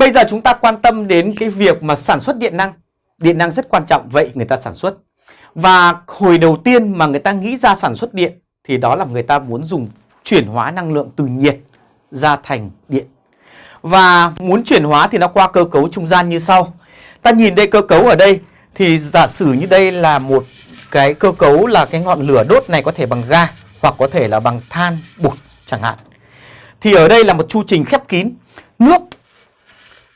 Bây giờ chúng ta quan tâm đến cái việc mà sản xuất điện năng. Điện năng rất quan trọng, vậy người ta sản xuất. Và hồi đầu tiên mà người ta nghĩ ra sản xuất điện thì đó là người ta muốn dùng chuyển hóa năng lượng từ nhiệt ra thành điện. Và muốn chuyển hóa thì nó qua cơ cấu trung gian như sau. Ta nhìn đây cơ cấu ở đây thì giả sử như đây là một cái cơ cấu là cái ngọn lửa đốt này có thể bằng ga hoặc có thể là bằng than, bột chẳng hạn. Thì ở đây là một chu trình khép kín. Nước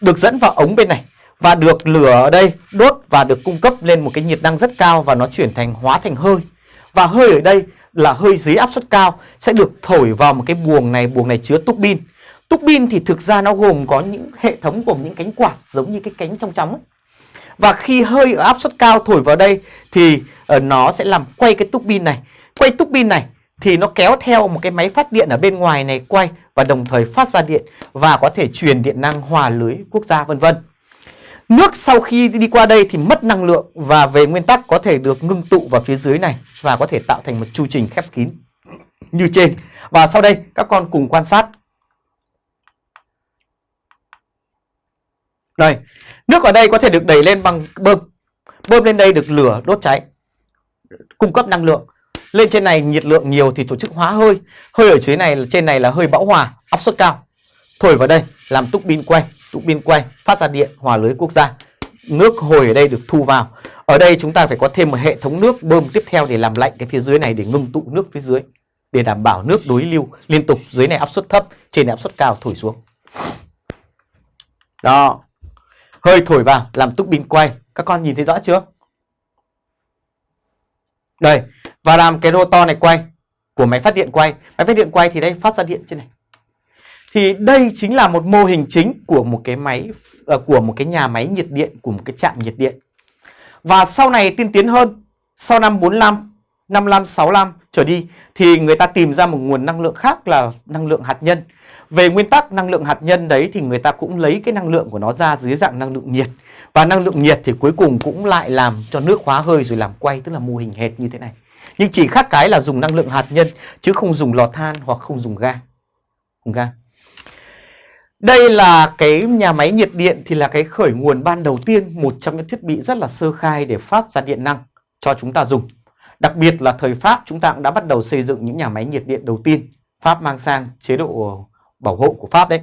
được dẫn vào ống bên này và được lửa ở đây đốt và được cung cấp lên một cái nhiệt năng rất cao và nó chuyển thành hóa thành hơi. Và hơi ở đây là hơi dưới áp suất cao sẽ được thổi vào một cái buồng này, buồng này chứa túc bin. Túc bin thì thực ra nó gồm có những hệ thống gồm những cánh quạt giống như cái cánh trong trong ấy. Và khi hơi ở áp suất cao thổi vào đây thì ờ, nó sẽ làm quay cái túc bin này. Quay túc bin này thì nó kéo theo một cái máy phát điện ở bên ngoài này quay và đồng thời phát ra điện và có thể truyền điện năng hòa lưới quốc gia vân vân. Nước sau khi đi qua đây thì mất năng lượng và về nguyên tắc có thể được ngưng tụ vào phía dưới này và có thể tạo thành một chu trình khép kín như trên. Và sau đây các con cùng quan sát. Đây, nước ở đây có thể được đẩy lên bằng bơm. Bơm lên đây được lửa đốt cháy, cung cấp năng lượng. Lên trên này nhiệt lượng nhiều thì tổ chức hóa hơi. Hơi ở dưới này trên này là hơi bão hòa, áp suất cao. Thổi vào đây làm túc pin quay, túc pin quay phát ra điện hòa lưới quốc gia. Nước hồi ở đây được thu vào. Ở đây chúng ta phải có thêm một hệ thống nước bơm tiếp theo để làm lạnh cái phía dưới này để ngưng tụ nước phía dưới để đảm bảo nước đối lưu liên tục dưới này áp suất thấp, trên này áp suất cao thổi xuống. Đó. Hơi thổi vào làm túc pin quay. Các con nhìn thấy rõ chưa? Đây, và làm cái rotor này quay của máy phát điện quay. Máy phát điện quay thì đây phát ra điện trên này. Thì đây chính là một mô hình chính của một cái máy ờ, của một cái nhà máy nhiệt điện của một cái trạm nhiệt điện. Và sau này tiên tiến hơn, sau năm 45, 55, 65 trở đi thì người ta tìm ra một nguồn năng lượng khác là năng lượng hạt nhân. Về nguyên tắc năng lượng hạt nhân đấy thì người ta cũng lấy cái năng lượng của nó ra dưới dạng năng lượng nhiệt. Và năng lượng nhiệt thì cuối cùng cũng lại làm cho nước hóa hơi rồi làm quay tức là mô hình hệt như thế này. Nhưng chỉ khác cái là dùng năng lượng hạt nhân chứ không dùng lò than hoặc không dùng ga. không ga. Đây là cái nhà máy nhiệt điện thì là cái khởi nguồn ban đầu tiên, một trong những thiết bị rất là sơ khai để phát ra điện năng cho chúng ta dùng. Đặc biệt là thời Pháp chúng ta cũng đã bắt đầu xây dựng những nhà máy nhiệt điện đầu tiên. Pháp mang sang chế độ bảo hộ của Pháp đấy.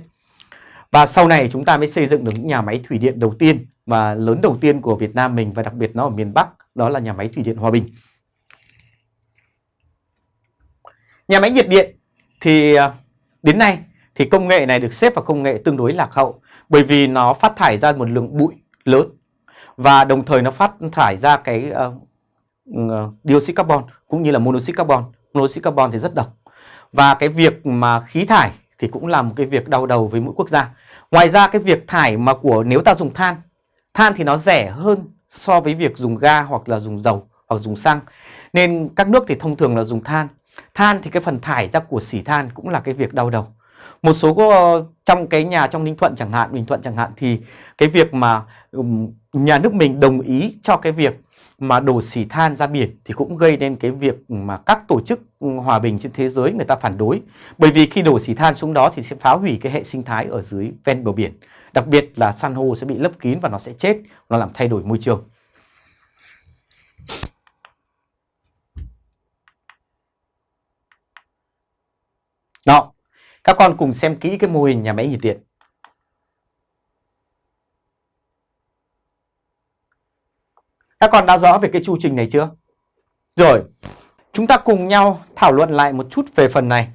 Và sau này chúng ta mới xây dựng được những nhà máy thủy điện đầu tiên và lớn đầu tiên của Việt Nam mình và đặc biệt nó ở miền Bắc, đó là nhà máy thủy điện Hòa Bình. Nhà máy nhiệt điện thì à, đến nay thì công nghệ này được xếp vào công nghệ tương đối lạc hậu bởi vì nó phát thải ra một lượng bụi lớn và đồng thời nó phát thải ra cái uh, dioxide carbon cũng như là monoxide carbon. Monoxide carbon thì rất độc. Và cái việc mà khí thải thì cũng là một cái việc đau đầu với mỗi quốc gia. Ngoài ra cái việc thải mà của nếu ta dùng than, than thì nó rẻ hơn so với việc dùng ga hoặc là dùng dầu hoặc dùng xăng. Nên các nước thì thông thường là dùng than. Than thì cái phần thải ra của xỉ than cũng là cái việc đau đầu. Một số trong cái nhà trong Ninh Thuận chẳng hạn, Bình Thuận chẳng hạn thì cái việc mà nhà nước mình đồng ý cho cái việc mà đổ xỉ than ra biển thì cũng gây nên cái việc mà các tổ chức hòa bình trên thế giới người ta phản đối. Bởi vì khi đổ xỉ than xuống đó thì sẽ phá hủy cái hệ sinh thái ở dưới ven bờ biển. Đặc biệt là san hô sẽ bị lấp kín và nó sẽ chết, nó làm thay đổi môi trường. Đó, các con cùng xem kỹ cái mô hình nhà máy nhiệt điện. Các con đã rõ về cái chu trình này chưa? Rồi, chúng ta cùng nhau thảo luận lại một chút về phần này.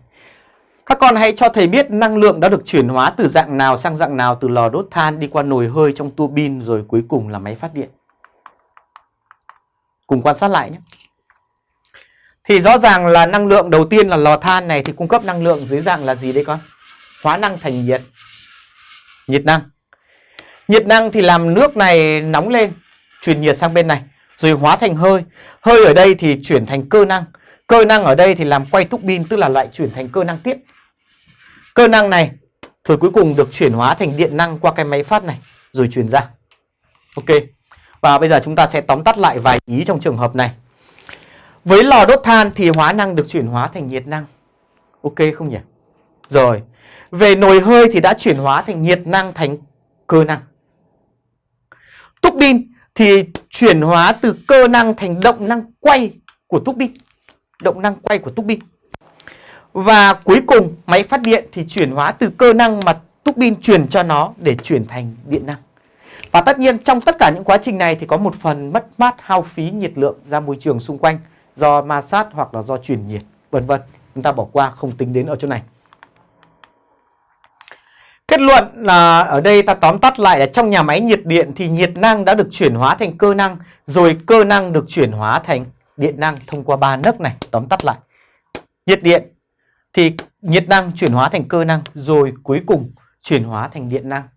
Các con hãy cho thầy biết năng lượng đã được chuyển hóa từ dạng nào sang dạng nào từ lò đốt than đi qua nồi hơi trong tua bin rồi cuối cùng là máy phát điện. Cùng quan sát lại nhé. Thì rõ ràng là năng lượng đầu tiên là lò than này thì cung cấp năng lượng dưới dạng là gì đây con? Hóa năng thành nhiệt. Nhiệt năng. Nhiệt năng thì làm nước này nóng lên, truyền nhiệt sang bên này, rồi hóa thành hơi. Hơi ở đây thì chuyển thành cơ năng. Cơ năng ở đây thì làm quay túc pin tức là lại chuyển thành cơ năng tiếp. Cơ năng này rồi cuối cùng được chuyển hóa thành điện năng qua cái máy phát này rồi truyền ra. Ok. Và bây giờ chúng ta sẽ tóm tắt lại vài ý trong trường hợp này. Với lò đốt than thì hóa năng được chuyển hóa thành nhiệt năng. Ok không nhỉ? Rồi. Về nồi hơi thì đã chuyển hóa thành nhiệt năng thành cơ năng. Túc pin thì chuyển hóa từ cơ năng thành động năng quay của túc pin, Động năng quay của túc pin Và cuối cùng máy phát điện thì chuyển hóa từ cơ năng mà túc pin truyền cho nó để chuyển thành điện năng. Và tất nhiên trong tất cả những quá trình này thì có một phần mất mát hao phí nhiệt lượng ra môi trường xung quanh do ma sát hoặc là do truyền nhiệt, vân vân. Chúng ta bỏ qua không tính đến ở chỗ này. Kết luận là ở đây ta tóm tắt lại là trong nhà máy nhiệt điện thì nhiệt năng đã được chuyển hóa thành cơ năng rồi cơ năng được chuyển hóa thành điện năng thông qua ba nấc này. Tóm tắt lại. Nhiệt điện thì nhiệt năng chuyển hóa thành cơ năng rồi cuối cùng chuyển hóa thành điện năng.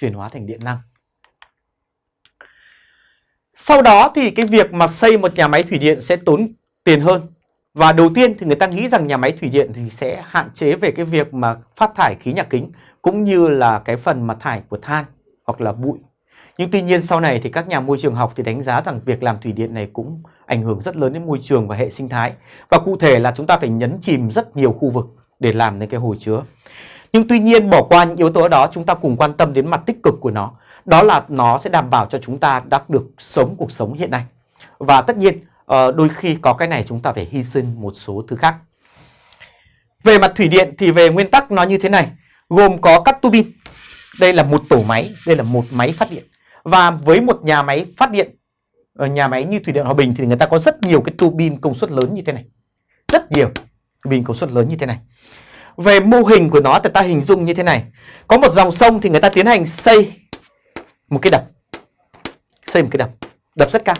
Chuyển hóa thành điện năng. Sau đó thì cái việc mà xây một nhà máy thủy điện sẽ tốn tiền hơn. Và đầu tiên thì người ta nghĩ rằng nhà máy thủy điện thì sẽ hạn chế về cái việc mà phát thải khí nhà kính, cũng như là cái phần mà thải của than hoặc là bụi. Nhưng tuy nhiên sau này thì các nhà môi trường học thì đánh giá rằng việc làm thủy điện này cũng ảnh hưởng rất lớn đến môi trường và hệ sinh thái. Và cụ thể là chúng ta phải nhấn chìm rất nhiều khu vực để làm nên cái hồ chứa. Nhưng tuy nhiên bỏ qua những yếu tố đó, chúng ta cùng quan tâm đến mặt tích cực của nó. Đó là nó sẽ đảm bảo cho chúng ta đã được sống cuộc sống hiện nay. Và tất nhiên ờ, đôi khi có cái này chúng ta phải hy sinh một số thứ khác. Về mặt thủy điện thì về nguyên tắc nó như thế này gồm có các tu bin. Đây là một tổ máy, đây là một máy phát điện. Và với một nhà máy phát điện, ở nhà máy như Thủy điện Hòa Bình thì người ta có rất nhiều cái tu bin công suất lớn như thế này. Rất nhiều bin công suất lớn như thế này. Về mô hình của nó thì ta hình dung như thế này. Có một dòng sông thì người ta tiến hành xây một cái đập. Xây một cái đập, đập rất cao.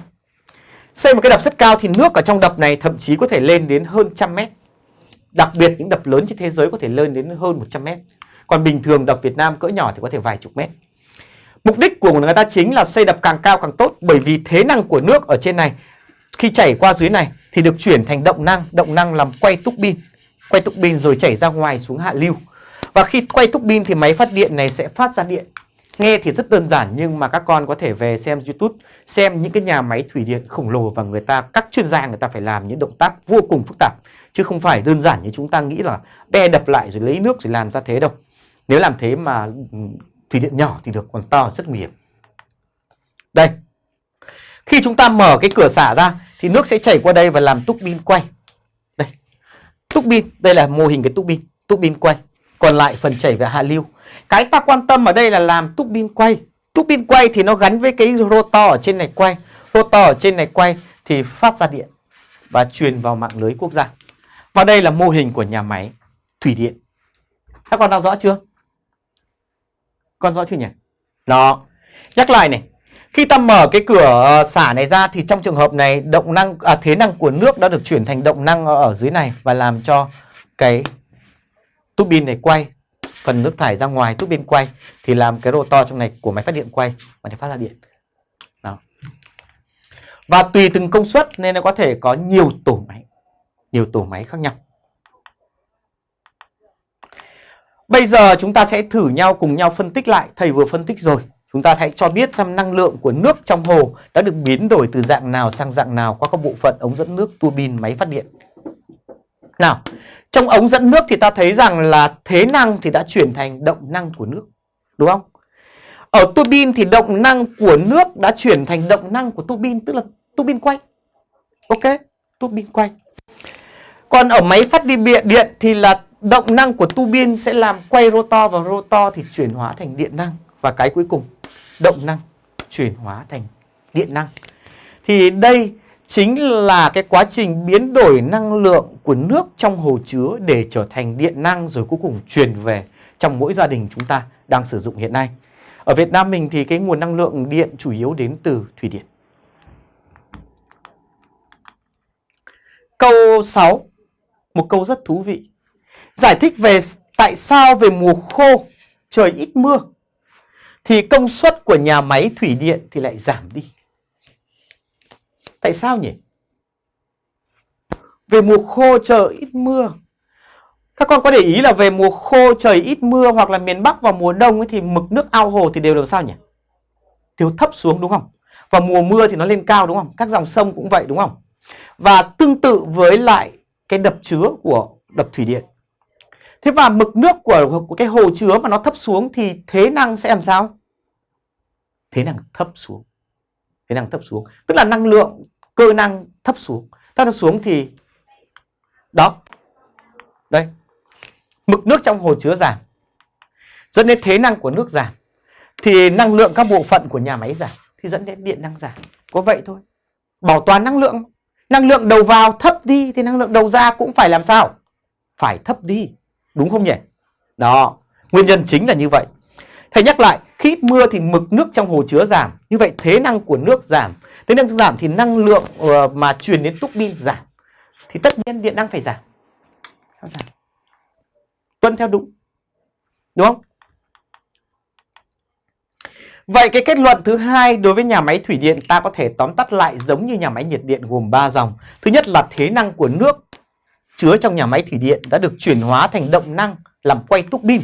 Xây một cái đập rất cao thì nước ở trong đập này thậm chí có thể lên đến hơn trăm mét. Đặc biệt những đập lớn trên thế giới có thể lên đến hơn 100 mét. Còn bình thường đập Việt Nam cỡ nhỏ thì có thể vài chục mét. Mục đích của người ta chính là xây đập càng cao càng tốt bởi vì thế năng của nước ở trên này khi chảy qua dưới này thì được chuyển thành động năng, động năng làm quay túc pin, quay túc pin rồi chảy ra ngoài xuống hạ lưu. Và khi quay túc pin thì máy phát điện này sẽ phát ra điện. Nghe thì rất đơn giản nhưng mà các con có thể về xem YouTube, xem những cái nhà máy thủy điện khổng lồ và người ta các chuyên gia người ta phải làm những động tác vô cùng phức tạp chứ không phải đơn giản như chúng ta nghĩ là đe đập lại rồi lấy nước rồi làm ra thế đâu. Nếu làm thế mà ừ, thủy điện nhỏ thì được còn to rất nguy hiểm. Đây. Khi chúng ta mở cái cửa xả ra thì nước sẽ chảy qua đây và làm túc pin quay. Đây. Túc pin, đây là mô hình cái túc pin, túc pin quay. Còn lại phần chảy về hạ lưu. Cái ta quan tâm ở đây là làm túc pin quay. Túc pin quay thì nó gắn với cái rotor ở trên này quay. Rotor ở trên này quay thì phát ra điện và truyền vào mạng lưới quốc gia. Và đây là mô hình của nhà máy thủy điện. Các con đang rõ chưa? Con rõ chưa nhỉ? Đó. Nhắc lại này. Khi ta mở cái cửa ờ, xả này ra thì trong trường hợp này động năng à, thế năng của nước đã được chuyển thành động năng ở dưới này và làm cho cái túp pin này quay phần nước thải ra ngoài tuốc pin quay thì làm cái rotor trong này của máy phát điện quay và để phát ra điện. Đó. Và tùy từng công suất nên nó có thể có nhiều tổ máy, nhiều tổ máy khác nhau. Bây giờ chúng ta sẽ thử nhau cùng nhau phân tích lại. Thầy vừa phân tích rồi. Chúng ta hãy cho biết xem năng lượng của nước trong hồ đã được biến đổi từ dạng nào sang dạng nào qua các bộ phận ống dẫn nước, tua bin, máy phát điện. Nào, trong ống dẫn nước thì ta thấy rằng là thế năng thì đã chuyển thành động năng của nước. Đúng không? Ở tua bin thì động năng của nước đã chuyển thành động năng của tua bin, tức là tua bin quay. Ok, tua bin quay. Còn ở máy phát đi điện thì là động năng của tuabin sẽ làm quay rotor và rotor thì chuyển hóa thành điện năng và cái cuối cùng động năng chuyển hóa thành điện năng thì đây chính là cái quá trình biến đổi năng lượng của nước trong hồ chứa để trở thành điện năng rồi cuối cùng truyền về trong mỗi gia đình chúng ta đang sử dụng hiện nay. Ở Việt Nam mình thì cái nguồn năng lượng điện chủ yếu đến từ thủy điện. Câu 6, một câu rất thú vị. Giải thích về tại sao về mùa khô trời ít mưa thì công suất của nhà máy thủy điện thì lại giảm đi. Tại sao nhỉ? Về mùa khô trời ít mưa. Các con có để ý là về mùa khô trời ít mưa hoặc là miền Bắc vào mùa đông ấy thì mực nước ao hồ thì đều làm sao nhỉ? Đều thấp xuống đúng không? Và mùa mưa thì nó lên cao đúng không? Các dòng sông cũng vậy đúng không? Và tương tự với lại cái đập chứa của đập thủy điện Thế và mực nước của, của cái hồ chứa mà nó thấp xuống thì thế năng sẽ làm sao? thế năng thấp xuống. Thế năng thấp xuống. Tức là năng lượng cơ năng thấp xuống. Thấp xuống thì đó. Đây. Mực nước trong hồ chứa giảm. Dẫn đến thế năng của nước giảm. Thì năng lượng các bộ phận của nhà máy giảm. Thì dẫn đến điện năng giảm. Có vậy thôi. Bảo toàn năng lượng. Năng lượng đầu vào thấp đi thì năng lượng đầu ra cũng phải làm sao? Phải thấp đi. Đúng không nhỉ? Đó. Nguyên nhân chính là như vậy. Thầy nhắc lại, khi ít mưa thì mực nước trong hồ chứa giảm. Như vậy thế năng của nước giảm. Thế năng giảm thì năng lượng uh, mà truyền đến túc pin giảm. Thì tất nhiên điện năng phải giảm. giảm. Tuân theo đúng. Đúng không? Vậy cái kết luận thứ hai đối với nhà máy thủy điện ta có thể tóm tắt lại giống như nhà máy nhiệt điện gồm 3 dòng. Thứ nhất là thế năng của nước chứa trong nhà máy thủy điện đã được chuyển hóa thành động năng làm quay túc pin.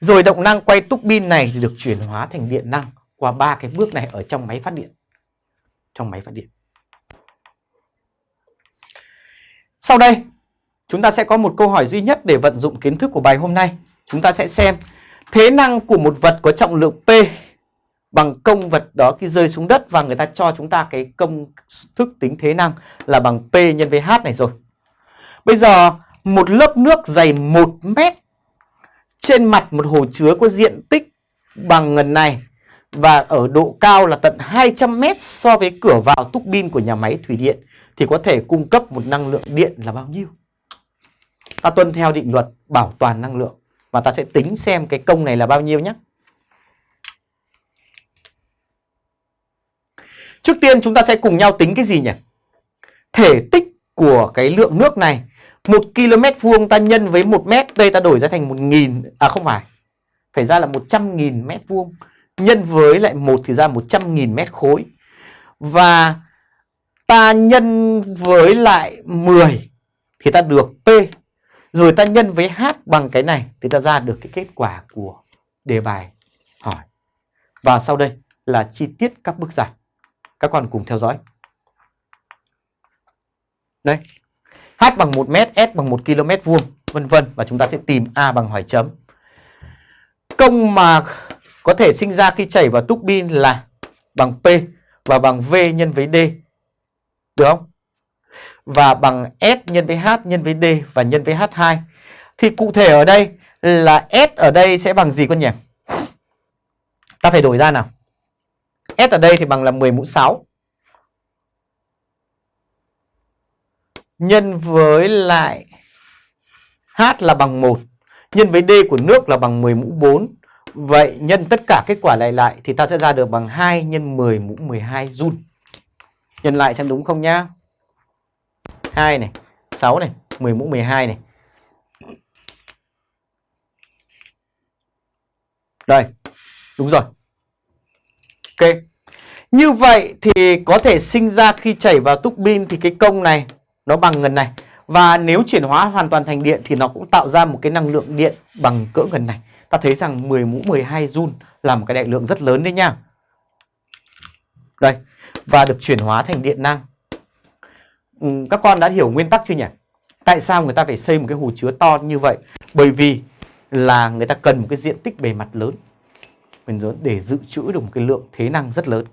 Rồi động năng quay túc pin này thì được chuyển hóa thành điện năng qua ba cái bước này ở trong máy phát điện. Trong máy phát điện. Sau đây, chúng ta sẽ có một câu hỏi duy nhất để vận dụng kiến thức của bài hôm nay. Chúng ta sẽ xem thế năng của một vật có trọng lượng P bằng công vật đó khi rơi xuống đất và người ta cho chúng ta cái công thức tính thế năng là bằng P nhân với H này rồi. Bây giờ một lớp nước dày 1 mét trên mặt một hồ chứa có diện tích bằng ngần này và ở độ cao là tận 200 mét so với cửa vào túc pin của nhà máy thủy điện, thì có thể cung cấp một năng lượng điện là bao nhiêu? Ta tuân theo định luật bảo toàn năng lượng và ta sẽ tính xem cái công này là bao nhiêu nhé. Trước tiên chúng ta sẽ cùng nhau tính cái gì nhỉ? Thể tích của cái lượng nước này 1 km vuông ta nhân với 1 mét Đây ta đổi ra thành 1.000 À không phải. Phải ra là 100.000 mét vuông. Nhân với lại 1 thì ra 100.000 mét khối. Và ta nhân với lại 10 Thì ta được P. Rồi ta nhân với H bằng cái này Thì ta ra được cái kết quả của đề bài hỏi. Và sau đây là chi tiết các bước giải. Các con cùng theo dõi. Đây. H bằng 1 m, S bằng 1 km vuông, vân vân và chúng ta sẽ tìm A bằng hỏi chấm. Công mà có thể sinh ra khi chảy vào túc bin là bằng P và bằng V nhân với D. Được không? Và bằng S nhân với H nhân với D và nhân với H2. Thì cụ thể ở đây là S ở đây sẽ bằng gì con nhỉ? Ta phải đổi ra nào. S ở đây thì bằng là 10 mũ 6 nhân với lại H là bằng 1 nhân với D của nước là bằng 10 mũ 4. Vậy nhân tất cả kết quả lại lại thì ta sẽ ra được bằng 2 nhân 10 mũ 12 joule. Nhân lại xem đúng không nhá. 2 này, 6 này, 10 mũ 12 này. Đây, đúng rồi. Ok. Như vậy thì có thể sinh ra khi chảy vào túc pin thì cái công này nó bằng ngần này. Và nếu chuyển hóa hoàn toàn thành điện thì nó cũng tạo ra một cái năng lượng điện bằng cỡ ngần này. Ta thấy rằng 10 mũ 12 joule là một cái đại lượng rất lớn đấy nha. Đây và được chuyển hóa thành điện năng. Ừ, các con đã hiểu nguyên tắc chưa nhỉ? Tại sao người ta phải xây một cái hồ chứa to như vậy? Bởi vì là người ta cần một cái diện tích bề mặt lớn. Để dự trữ được một cái lượng thế năng rất lớn.